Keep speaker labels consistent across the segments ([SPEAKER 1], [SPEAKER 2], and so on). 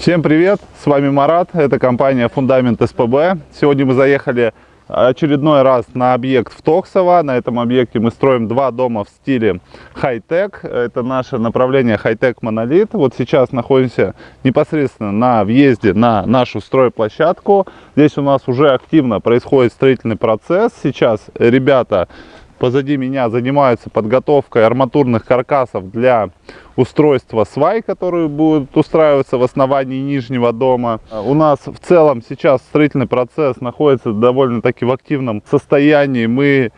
[SPEAKER 1] Всем привет, с вами Марат, это компания Фундамент СПБ. Сегодня мы заехали очередной раз на объект в Токсово. На этом объекте мы строим два дома в стиле хай-тек. Это наше направление хай-тек монолит. Вот сейчас находимся непосредственно на въезде на нашу стройплощадку. Здесь у нас уже активно происходит строительный процесс. Сейчас ребята позади меня занимаются подготовкой арматурных каркасов для устройства свай, которые будут устраиваться в основании нижнего дома. У нас в целом сейчас строительный процесс находится довольно-таки в активном состоянии. Мы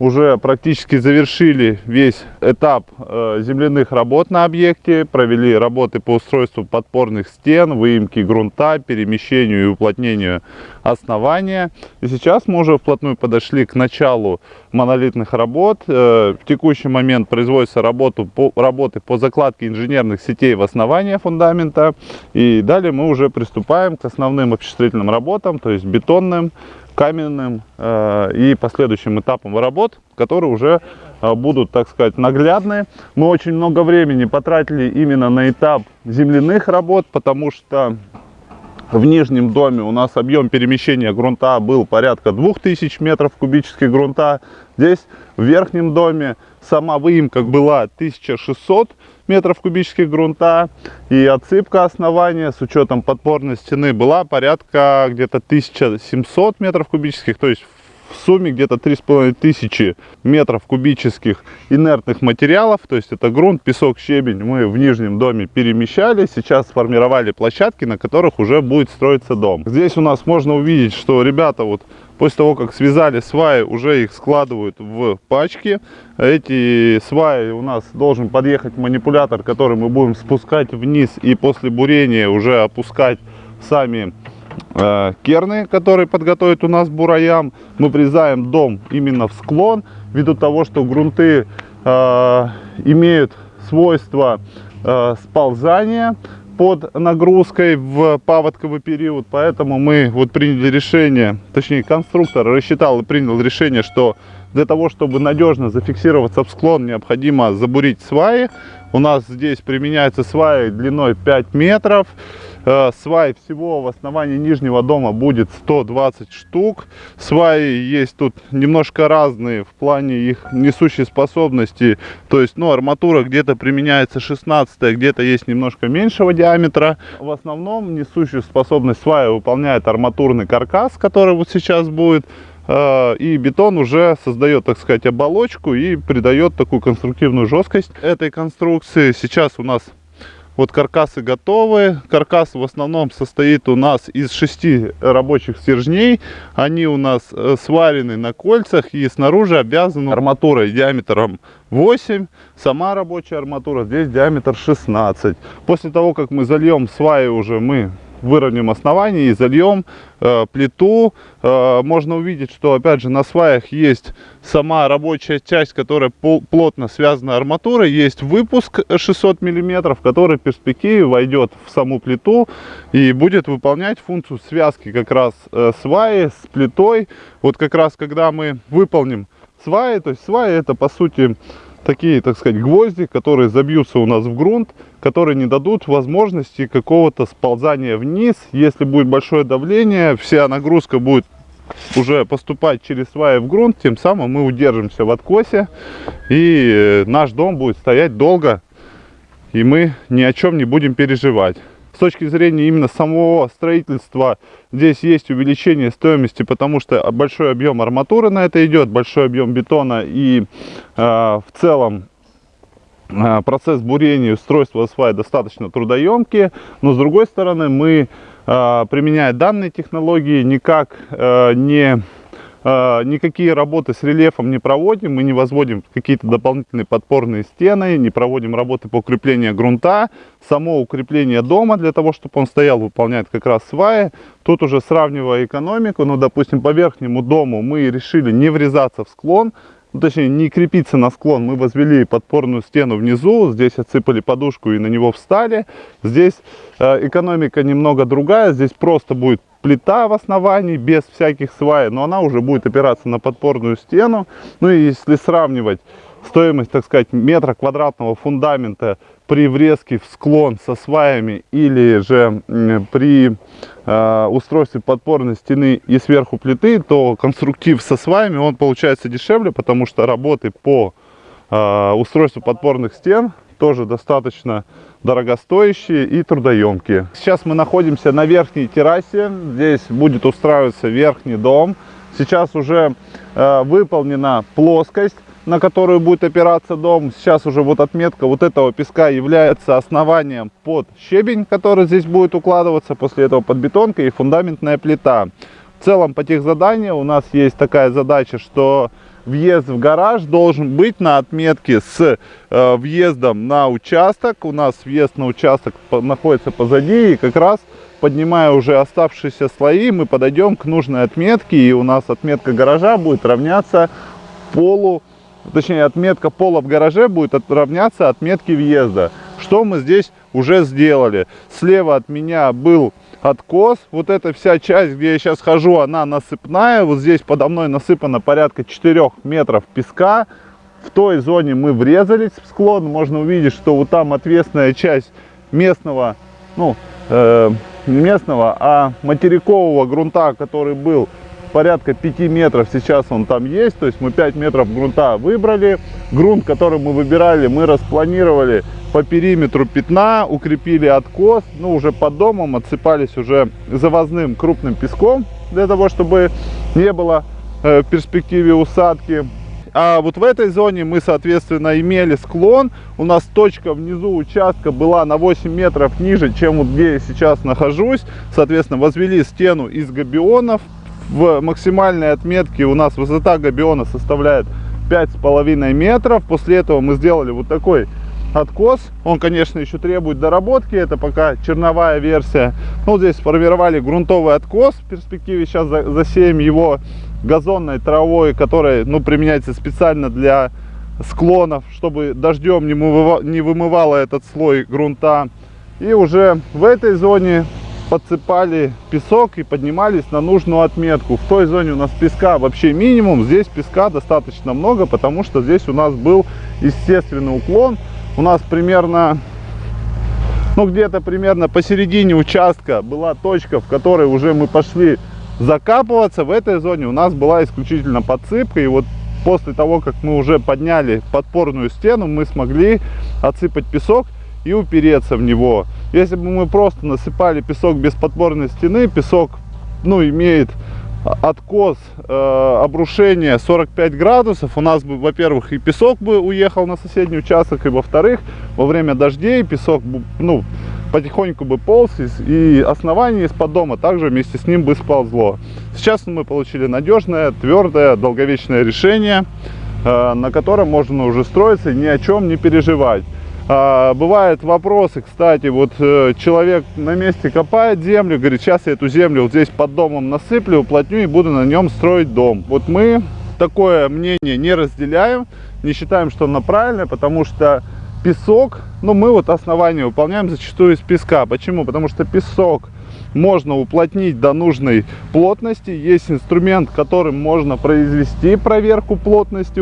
[SPEAKER 1] уже практически завершили весь этап э, земляных работ на объекте, провели работы по устройству подпорных стен, выемки грунта, перемещению и уплотнению основания. И сейчас мы уже вплотную подошли к началу монолитных работ. Э, в текущий момент производятся работу по, работы по закладке инженерных сетей в основание фундамента. И далее мы уже приступаем к основным обществительным работам, то есть бетонным, каменным э, и последующим этапам работ, которые уже э, будут, так сказать, наглядные. Мы очень много времени потратили именно на этап земляных работ, потому что в нижнем доме у нас объем перемещения грунта был порядка 2000 метров кубических грунта. Здесь в верхнем доме сама выемка была 1600 метров кубических грунта. И отсыпка основания с учетом подпорной стены была порядка где-то 1700 метров кубических. То есть в сумме где-то 3500 метров кубических инертных материалов. То есть это грунт, песок, щебень мы в нижнем доме перемещали. Сейчас сформировали площадки, на которых уже будет строиться дом. Здесь у нас можно увидеть, что ребята вот После того, как связали сваи, уже их складывают в пачки. Эти сваи у нас должен подъехать манипулятор, который мы будем спускать вниз и после бурения уже опускать сами керны, которые подготовят у нас бураям. Мы призаем дом именно в склон, ввиду того, что грунты э, имеют свойство э, сползания под нагрузкой в паводковый период, поэтому мы вот приняли решение, точнее конструктор рассчитал и принял решение, что для того, чтобы надежно зафиксироваться в склон, необходимо забурить сваи. У нас здесь применяются сваи длиной 5 метров. Э, свай всего в основании нижнего дома будет 120 штук. Сваи есть тут немножко разные в плане их несущей способности. То есть, ну, арматура где-то применяется 16, где-то есть немножко меньшего диаметра. В основном несущую способность свая выполняет арматурный каркас, который вот сейчас будет э, и бетон уже создает, так сказать, оболочку и придает такую конструктивную жесткость этой конструкции. Сейчас у нас вот каркасы готовы. Каркас в основном состоит у нас из шести рабочих стержней. Они у нас э, сварены на кольцах и снаружи обвязаны арматурой диаметром 8. Сама рабочая арматура здесь диаметр 16. После того, как мы зальем сваи уже мы выровняем основание и зальем э, плиту. Э, можно увидеть, что опять же на сваях есть сама рабочая часть, которая плотно связана арматурой. Есть выпуск 600 миллиметров, который в перспективе войдет в саму плиту и будет выполнять функцию связки как раз э, сваи с плитой. Вот как раз когда мы выполним сваи, то есть сваи это по сути такие, так сказать, гвозди, которые забьются у нас в грунт, которые не дадут возможности какого-то сползания вниз. Если будет большое давление, вся нагрузка будет уже поступать через сваи в грунт, тем самым мы удержимся в откосе, и наш дом будет стоять долго, и мы ни о чем не будем переживать точки зрения именно самого строительства здесь есть увеличение стоимости, потому что большой объем арматуры на это идет, большой объем бетона и э, в целом э, процесс бурения устройства свай достаточно трудоемкие, но с другой стороны мы, э, применяя данные технологии, никак э, не никакие работы с рельефом не проводим, мы не возводим какие-то дополнительные подпорные стены, не проводим работы по укреплению грунта. Само укрепление дома для того, чтобы он стоял, выполняет как раз сваи. Тут уже сравнивая экономику, ну, допустим, по верхнему дому мы решили не врезаться в склон, ну, точнее, не крепиться на склон. Мы возвели подпорную стену внизу, здесь отсыпали подушку и на него встали. Здесь э, экономика немного другая, здесь просто будет плита в основании, без всяких свай, но она уже будет опираться на подпорную стену. Ну и если сравнивать стоимость, так сказать, метра квадратного фундамента при врезке в склон со сваями или же при э, устройстве подпорной стены и сверху плиты, то конструктив со сваями, он получается дешевле, потому что работы по э, устройству подпорных стен тоже достаточно дорогостоящие и трудоемкие. Сейчас мы находимся на верхней террасе, здесь будет устраиваться верхний дом. Сейчас уже э, выполнена плоскость на которую будет опираться дом. Сейчас уже вот отметка вот этого песка является основанием под щебень, который здесь будет укладываться. После этого под бетонка и фундаментная плита. В целом по тех заданиям у нас есть такая задача, что въезд в гараж должен быть на отметке с э, въездом на участок. У нас въезд на участок находится позади и как раз поднимая уже оставшиеся слои, мы подойдем к нужной отметке и у нас отметка гаража будет равняться полу точнее отметка пола в гараже будет равняться отметке въезда. Что мы здесь уже сделали? Слева от меня был откос. Вот эта вся часть, где я сейчас хожу, она насыпная. Вот здесь подо мной насыпано порядка 4 метров песка. В той зоне мы врезались в склон. Можно увидеть, что вот там ответственная часть местного, ну, э, не местного, а материкового грунта, который был порядка 5 метров сейчас он там есть. То есть мы 5 метров грунта выбрали. Грунт, который мы выбирали, мы распланировали по периметру пятна, укрепили откос. Ну, уже под домом отсыпались уже завозным крупным песком, для того, чтобы не было э, в перспективе усадки. А вот в этой зоне мы, соответственно, имели склон. У нас точка внизу участка была на 8 метров ниже, чем вот где я сейчас нахожусь. Соответственно, возвели стену из габионов в максимальной отметке у нас высота габиона составляет 5,5 метров. После этого мы сделали вот такой откос. Он, конечно, еще требует доработки. Это пока черновая версия. Ну, здесь сформировали грунтовый откос. В перспективе сейчас засеем его газонной травой, которая ну, применяется специально для склонов, чтобы дождем не вымывало этот слой грунта. И уже в этой зоне подсыпали песок и поднимались на нужную отметку. В той зоне у нас песка вообще минимум, здесь песка достаточно много, потому что здесь у нас был естественный уклон. У нас примерно, ну где-то примерно посередине участка была точка, в которой уже мы пошли закапываться. В этой зоне у нас была исключительно подсыпка. И вот после того, как мы уже подняли подпорную стену, мы смогли отсыпать песок и упереться в него. Если бы мы просто насыпали песок без подпорной стены, песок ну, имеет откос, э, обрушение 45 градусов, у нас бы, во-первых, и песок бы уехал на соседний участок, и во-вторых, во время дождей песок ну, потихоньку бы полз, и основание из-под дома также вместе с ним бы сползло. Сейчас мы получили надежное, твердое, долговечное решение, э, на котором можно уже строиться и ни о чем не переживать. А, бывают вопросы, кстати, вот э, человек на месте копает землю, говорит, сейчас я эту землю вот здесь под домом насыплю, уплотню и буду на нем строить дом. Вот мы такое мнение не разделяем, не считаем, что оно правильное, потому что песок, ну мы вот основание выполняем зачастую из песка. Почему? Потому что песок можно уплотнить до нужной плотности. Есть инструмент, которым можно произвести проверку плотности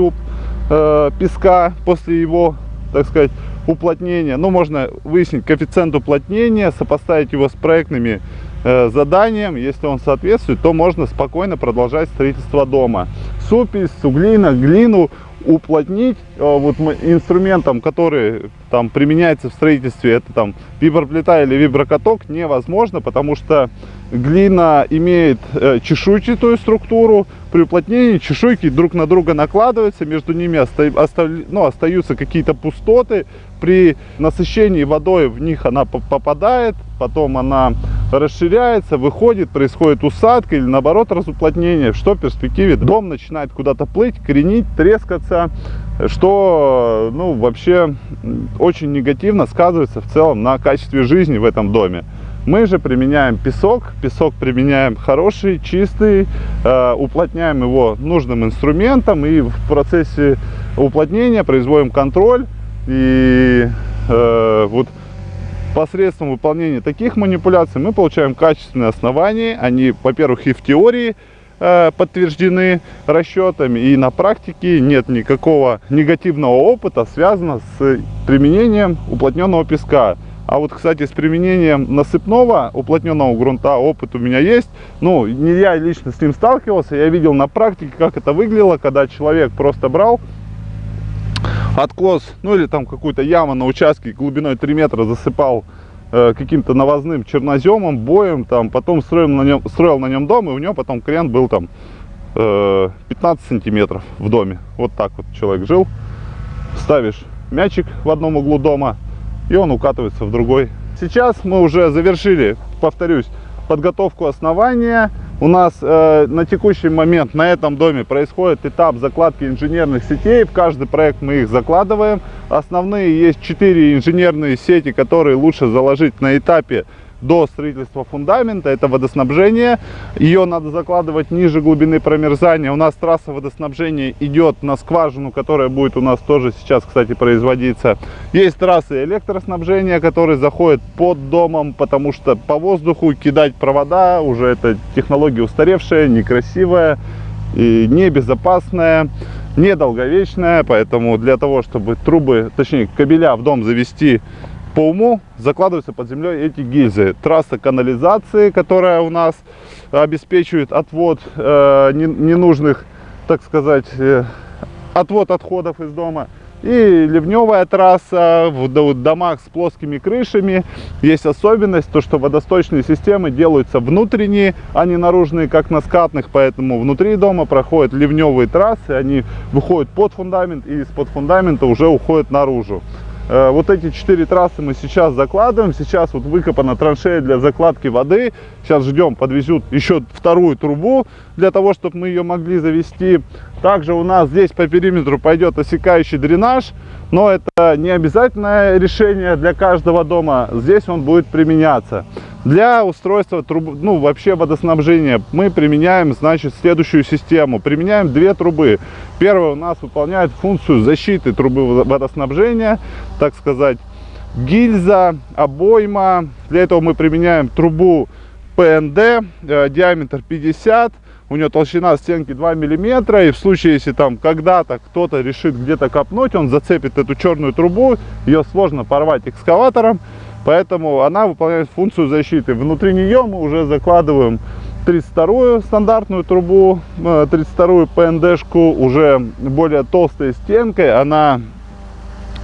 [SPEAKER 1] э, песка после его, так сказать, уплотнения. Ну, можно выяснить коэффициент уплотнения, сопоставить его с проектными э, заданием. Если он соответствует, то можно спокойно продолжать строительство дома. Супись, суглина, глину уплотнить э, вот инструментом, который там применяется в строительстве, это там виброплита или виброкаток, невозможно, потому что глина имеет э, чешуйчатую структуру, при уплотнении чешуйки друг на друга накладываются, между ними оста оста ну, остаются какие-то пустоты, при насыщении водой в них она попадает, потом она расширяется, выходит, происходит усадка или наоборот разуплотнение, что в перспективе дом начинает куда-то плыть, кренить, трескаться, что ну, вообще очень негативно сказывается в целом на качестве жизни в этом доме. Мы же применяем песок, песок применяем хороший, чистый, э, уплотняем его нужным инструментом и в процессе уплотнения производим контроль и э, вот посредством выполнения таких манипуляций мы получаем качественные основания. Они, во-первых, и в теории э, подтверждены расчетами. И на практике нет никакого негативного опыта, связанного с применением уплотненного песка. А вот, кстати, с применением насыпного уплотненного грунта опыт у меня есть. Ну, не я лично с ним сталкивался, я видел на практике, как это выглядело, когда человек просто брал откос, ну или там какую-то яму на участке глубиной 3 метра засыпал э, каким-то навозным черноземом, боем, там, потом строил на, нем, строил на нем дом, и у него потом крен был там э, 15 сантиметров в доме. Вот так вот человек жил. Ставишь мячик в одном углу дома, и он укатывается в другой. Сейчас мы уже завершили, повторюсь, подготовку основания. У нас э, на текущий момент на этом доме происходит этап закладки инженерных сетей. В каждый проект мы их закладываем. Основные есть 4 инженерные сети, которые лучше заложить на этапе до строительства фундамента, это водоснабжение. Ее надо закладывать ниже глубины промерзания. У нас трасса водоснабжения идет на скважину, которая будет у нас тоже сейчас, кстати, производиться. Есть трассы электроснабжения, которые заходят под домом, потому что по воздуху кидать провода, уже это технология устаревшая, некрасивая и небезопасная недолговечная, поэтому для того, чтобы трубы, точнее кабеля в дом завести по уму закладываются под землей эти гильзы. Трасса канализации, которая у нас обеспечивает отвод э, ненужных, так сказать, э, отвод отходов из дома. И ливневая трасса в домах с плоскими крышами. Есть особенность, то что водосточные системы делаются внутренние, а не наружные, как на скатных. Поэтому внутри дома проходят ливневые трассы, они выходят под фундамент и из-под фундамента уже уходят наружу. Э, вот эти четыре трассы мы сейчас закладываем. Сейчас вот выкопана траншея для закладки воды. Сейчас ждем, подвезут еще вторую трубу для того, чтобы мы ее могли завести. Также у нас здесь по периметру пойдет осекающий дренаж. Но это не обязательное решение для каждого дома. Здесь он будет применяться. Для устройства труб, ну, вообще водоснабжения мы применяем, значит, следующую систему. Применяем две трубы. Первая у нас выполняет функцию защиты трубы водоснабжения, так сказать, гильза, обойма. Для этого мы применяем трубу ПНД, э, диаметр 50 у нее толщина стенки 2 миллиметра, и в случае, если там когда-то кто-то решит где-то копнуть, он зацепит эту черную трубу, ее сложно порвать экскаватором, Поэтому она выполняет функцию защиты. Внутри нее мы уже закладываем 32-ю стандартную трубу, 32-ю э, ПНДшку, уже более толстой стенкой. Она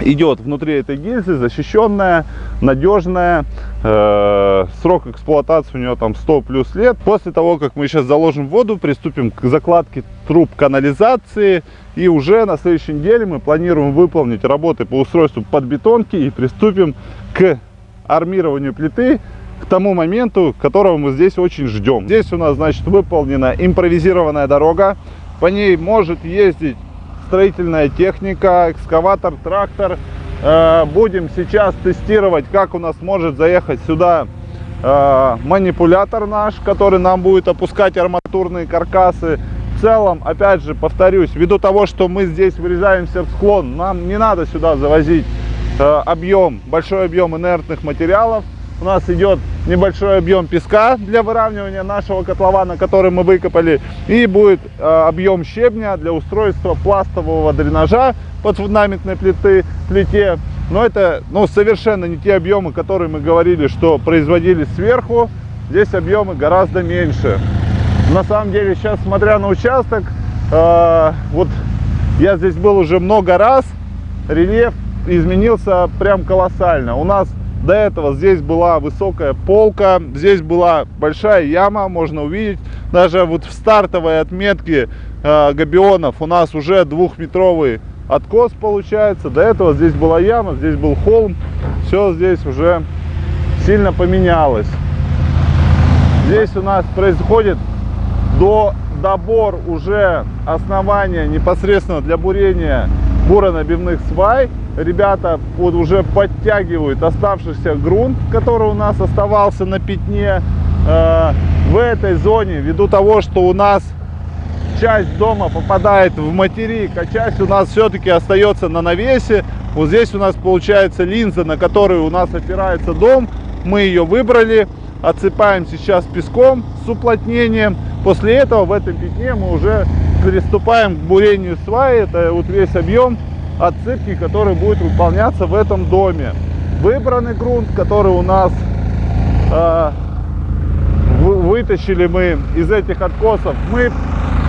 [SPEAKER 1] идет внутри этой гильзы, защищенная, надежная. Э, срок эксплуатации у нее там 100 плюс лет. После того, как мы сейчас заложим воду, приступим к закладке труб канализации. И уже на следующей неделе мы планируем выполнить работы по устройству подбетонки и приступим к армированию плиты к тому моменту, которого мы здесь очень ждем. Здесь у нас, значит, выполнена импровизированная дорога. По ней может ездить строительная техника, экскаватор, трактор. Э, будем сейчас тестировать, как у нас может заехать сюда э, манипулятор наш, который нам будет опускать арматурные каркасы. В целом, опять же, повторюсь, ввиду того, что мы здесь вырезаемся в склон, нам не надо сюда завозить Э, объем, большой объем инертных материалов. У нас идет небольшой объем песка для выравнивания нашего котлована, который мы выкопали. И будет э, объем щебня для устройства пластового дренажа под фундаментной плиты, плите. Но это ну, совершенно не те объемы, которые мы говорили, что производили сверху. Здесь объемы гораздо меньше. На самом деле, сейчас, смотря на участок, э, вот я здесь был уже много раз, рельеф изменился прям колоссально. У нас до этого здесь была высокая полка, здесь была большая яма, можно увидеть. Даже вот в стартовой отметке э, габионов у нас уже двухметровый откос получается. До этого здесь была яма, здесь был холм. Все здесь уже сильно поменялось. Здесь у нас происходит до добор уже основания непосредственно для бурения буронабивных свай ребята вот уже подтягивают оставшийся грунт, который у нас оставался на пятне э, в этой зоне, ввиду того, что у нас часть дома попадает в материк, а часть у нас все-таки остается на навесе. Вот здесь у нас получается линза, на которую у нас опирается дом. Мы ее выбрали, отсыпаем сейчас песком с уплотнением. После этого в этом пятне мы уже приступаем к бурению сваи. Это вот весь объем отсыпки, который будет выполняться в этом доме. Выбранный грунт, который у нас э, вытащили мы из этих откосов, мы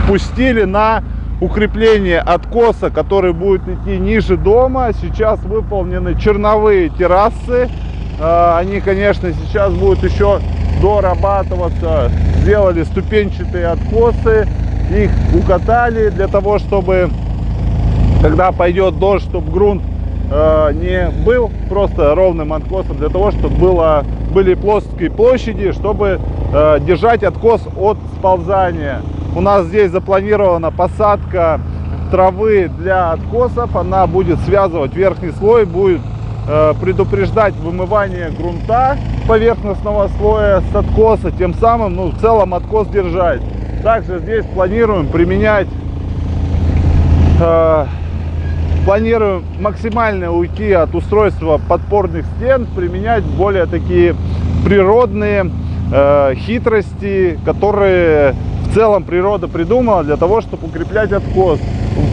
[SPEAKER 1] пустили на укрепление откоса, который будет идти ниже дома. Сейчас выполнены черновые террасы. Э, они, конечно, сейчас будут еще дорабатываться. Сделали ступенчатые откосы, их укатали для того, чтобы когда пойдет дождь, чтобы грунт э, не был просто ровным откосом, для того, чтобы было, были плоские площади, чтобы э, держать откос от сползания. У нас здесь запланирована посадка травы для откосов, она будет связывать верхний слой, будет э, предупреждать вымывание грунта поверхностного слоя с откоса, тем самым ну, в целом откос держать. Также здесь планируем применять э, планируем максимально уйти от устройства подпорных стен, применять более такие природные э, хитрости, которые в целом природа придумала для того, чтобы укреплять откос.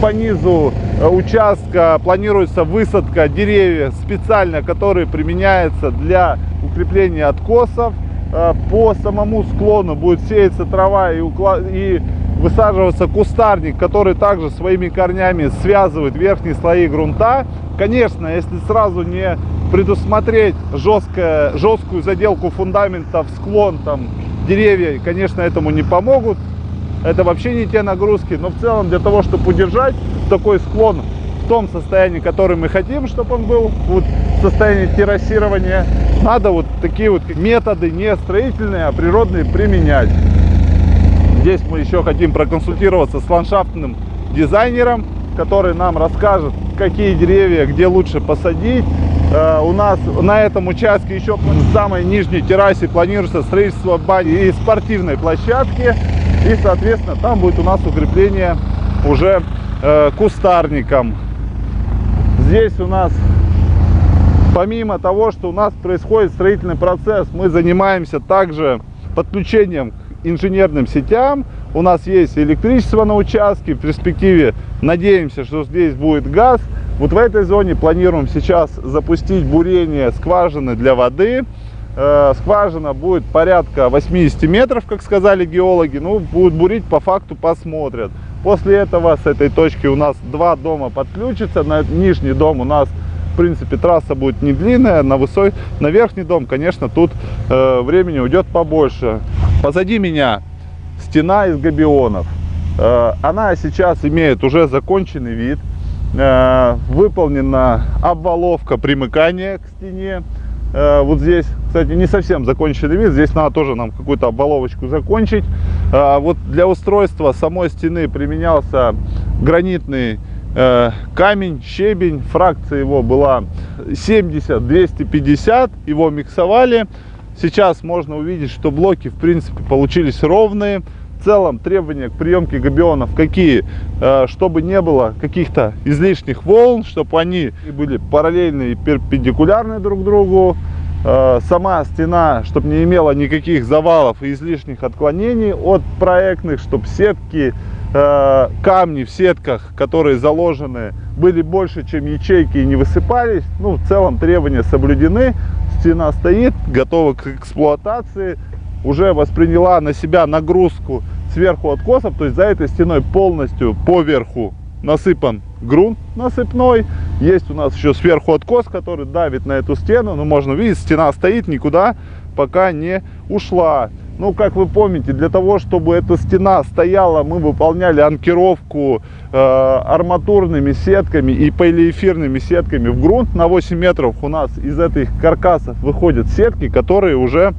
[SPEAKER 1] По низу э, участка планируется высадка деревьев специально, которые применяются для укрепления откосов. Э, по самому склону будет сеяться трава и, уклад... и высаживаться кустарник, который также своими корнями связывает верхние слои грунта. Конечно, если сразу не предусмотреть жесткое, жесткую заделку фундамента в склон, там деревья, конечно, этому не помогут. Это вообще не те нагрузки, но в целом для того, чтобы удержать такой склон в том состоянии, который мы хотим, чтобы он был, вот состоянии террасирования, надо вот такие вот методы не строительные, а природные применять. Здесь мы еще хотим проконсультироваться с ландшафтным дизайнером, который нам расскажет, какие деревья, где лучше посадить. Э, у нас на этом участке еще в самой нижней террасе планируется строительство бани и спортивной площадки. И, соответственно, там будет у нас укрепление уже э, кустарником. Здесь у нас, помимо того, что у нас происходит строительный процесс, мы занимаемся также подключением инженерным сетям. У нас есть электричество на участке. В перспективе надеемся, что здесь будет газ. Вот в этой зоне планируем сейчас запустить бурение скважины для воды. Э, скважина будет порядка 80 метров, как сказали геологи. Ну, будут бурить по факту, посмотрят. После этого с этой точки у нас два дома подключатся. На нижний дом у нас в принципе трасса будет не длинная на высой на верхний дом конечно тут э, времени уйдет побольше позади меня стена из габионов. Э, она сейчас имеет уже законченный вид. Э, выполнена обваловка примыкания к стене. Э, вот здесь кстати не совсем законченный вид. Здесь надо тоже нам какую-то обваловочку закончить. Вот для устройства самой стены применялся гранитный камень, щебень, фракция его была 70-250, его миксовали. Сейчас можно увидеть, что блоки в принципе получились ровные. В целом требования к приемке габионов какие? Э, чтобы не было каких-то излишних волн, чтобы они были параллельны и перпендикулярны друг другу. Э, сама стена, чтобы не имела никаких завалов и излишних отклонений от проектных, чтобы сетки Э, камни в сетках, которые заложены, были больше, чем ячейки и не высыпались. Ну, в целом требования соблюдены. Стена стоит, готова к эксплуатации. Уже восприняла на себя нагрузку сверху откосов. То есть за этой стеной полностью поверху насыпан грунт насыпной. Есть у нас еще сверху откос, который давит на эту стену. Ну, можно видеть, стена стоит, никуда пока не ушла. Ну, как вы помните, для того, чтобы эта стена стояла, мы выполняли анкировку э, арматурными сетками и полиэфирными сетками в грунт. На 8 метров у нас из этих каркасов выходят сетки, которые уже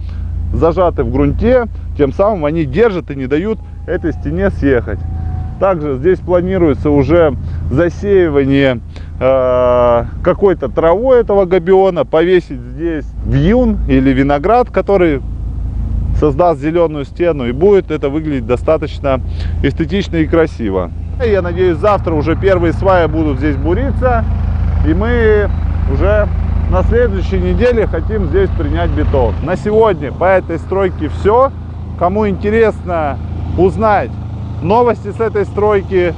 [SPEAKER 1] зажаты в грунте. Тем самым они держат и не дают этой стене съехать. Также здесь планируется уже засеивание э, какой-то травой этого габиона, повесить здесь вьюн или виноград, который создаст зеленую стену и будет это выглядеть достаточно эстетично и красиво. Я надеюсь, завтра уже первые сваи будут здесь буриться, и мы уже на следующей неделе хотим здесь принять бетон. На сегодня по этой стройке все. Кому интересно узнать новости с этой стройки,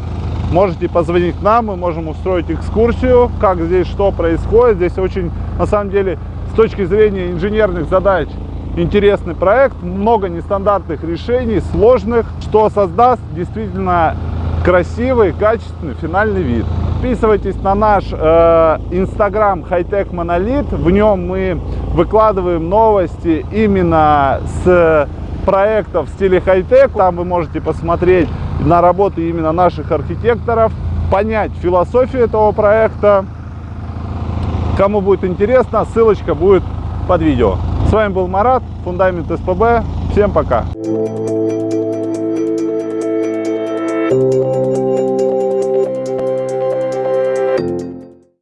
[SPEAKER 1] можете позвонить нам, мы можем устроить экскурсию, как здесь что происходит. Здесь очень, на самом деле, с точки зрения инженерных задач, интересный проект, много нестандартных решений, сложных, что создаст действительно красивый, качественный финальный вид. Подписывайтесь на наш инстаграм э, Hightech Monolith, в нем мы выкладываем новости именно с проектов в стиле хай-тек. Там вы можете посмотреть на работы именно наших архитекторов, понять философию этого проекта. Кому будет интересно, ссылочка будет под видео. С вами был Марат, Фундамент СПБ. Всем пока!